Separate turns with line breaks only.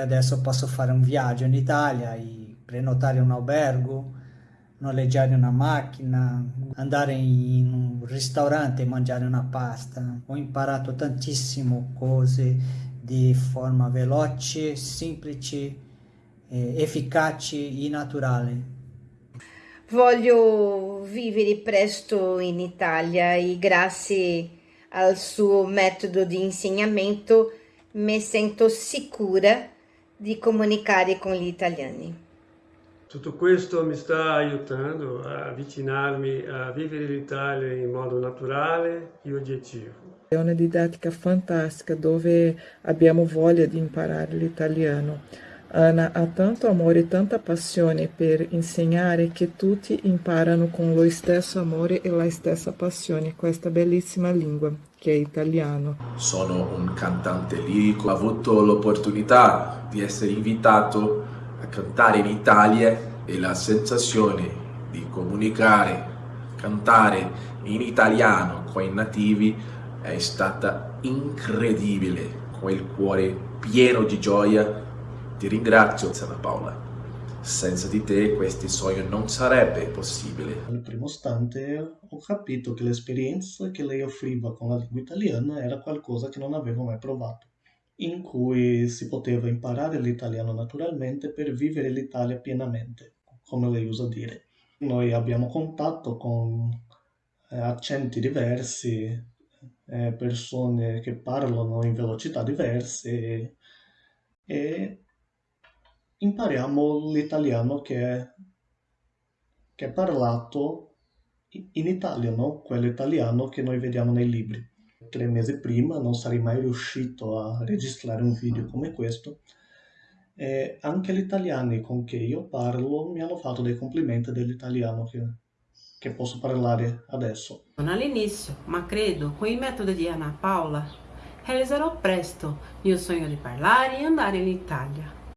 Adesso posso fare un viaggio in Italia, prenotare un albergo, noleggiare una macchina, andare in un ristorante e mangiare una pasta. Ho imparato tantissime cose di forma veloce, semplice, efficace e naturale.
Voglio vivere presto in Italia e grazie al suo metodo di insegnamento mi sento sicura di comunicare con gli italiani.
Tutto questo mi sta aiutando a avvicinarmi a vivere l'Italia in modo naturale e oggettivo.
È una didattica fantastica dove abbiamo voglia di imparare l'italiano. Anna ha tanto amore e tanta passione per insegnare che tutti imparano con lo stesso amore e la stessa passione questa bellissima lingua che è italiano.
Sono un cantante lirico, ho avuto l'opportunità di essere invitato a cantare in Italia e la sensazione di comunicare, cantare in italiano con i nativi è stata incredibile, con il cuore pieno di gioia. Ti ringrazio, Santa Paola. Senza di te questo sogno non sarebbe possibile.
Al primo istante ho capito che l'esperienza che lei offriva con la lingua italiana era qualcosa che non avevo mai provato in cui si poteva imparare l'italiano naturalmente per vivere l'Italia pienamente, come lei usa dire. Noi abbiamo contatto con eh, accenti diversi, eh, persone che parlano in velocità diverse e impariamo l'italiano che è, che è parlato in Italia, no? quello italiano che noi vediamo nei libri tre mesi prima non sarei mai riuscito a registrare un video come questo. E anche gli italiani con cui io parlo mi hanno fatto dei complimenti dell'italiano che, che posso parlare adesso.
Non all'inizio, ma credo con il metodo di Anna Paola realizzerò presto il mio sogno di parlare e andare in Italia.